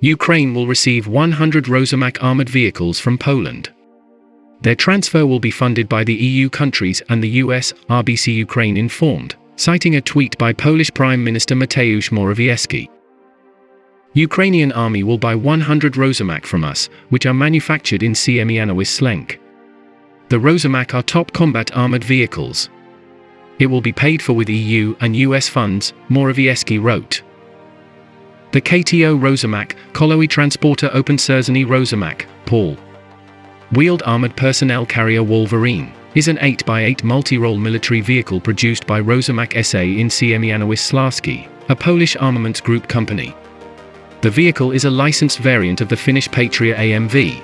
Ukraine will receive 100 Rosomak armored vehicles from Poland. Their transfer will be funded by the EU countries and the US, RBC Ukraine informed, citing a tweet by Polish Prime Minister Mateusz Morawiecki. Ukrainian army will buy 100 Rosomak from us, which are manufactured in Siemianowice Śląskie. The Rosomak are top combat armored vehicles. It will be paid for with EU and US funds, Morawiecki wrote. The KTO Rosomak, Kolowy Transporter Opancerzony Rosomak, Paul. Wheeled Armored Personnel Carrier Wolverine is an 8x8 multi-role military vehicle produced by Rosomak SA in Siemianowice Śląskie, a Polish armaments group company. The vehicle is a licensed variant of the Finnish Patria AMV.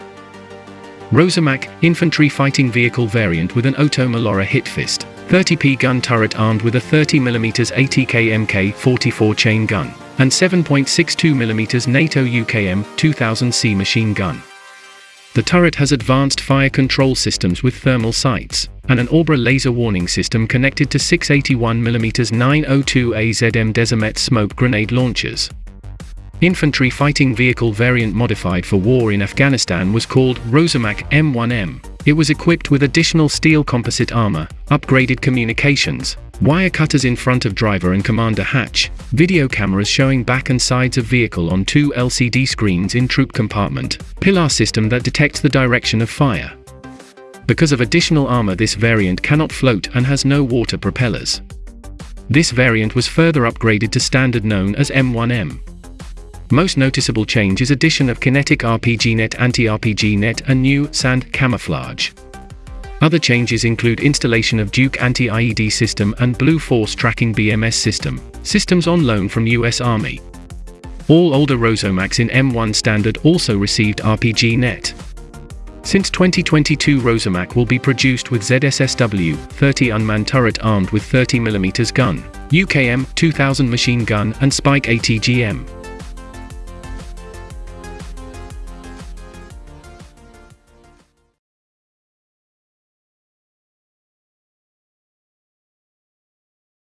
Rosomak, infantry fighting vehicle variant with an Oto Melara Hitfist, 30p gun turret armed with a 30mm ATK MK44 chain gun, and 7.62mm NATO UKM 2000C machine gun. The turret has advanced fire control systems with thermal sights, and an Obra laser warning system connected to 681mm 902 AZM Dezamet smoke grenade launchers. Infantry fighting vehicle variant modified for war in Afghanistan was called Rosomak M1M. It was equipped with additional steel composite armor, upgraded communications, wire cutters in front of driver and commander hatch, video cameras showing back and sides of vehicle on two LCD screens in troop compartment, Pilar system that detects the direction of fire. Because of additional armor this variant cannot float and has no water propellers. This variant was further upgraded to standard known as M1M. Most noticeable change is addition of QinetiQ RPG net anti-RPG net and new sand camouflage. Other changes include installation of Duke anti-IED system and Blue Force tracking BMS system, systems on loan from US Army. All older Rosomaks in M1 standard also received RPG net. Since 2022 Rosomak will be produced with ZSSW 30 unmanned turret armed with 30mm gun, UKM 2000 machine gun and Spike ATGM.